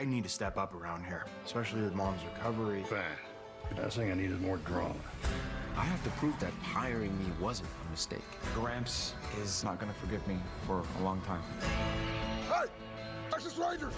I need to step up around here, especially with mom's recovery. Fine. The last thing I need is more drama. I have to prove that hiring me wasn't a mistake. Gramps is not gonna forgive me for a long time. Hey! Texas Rangers!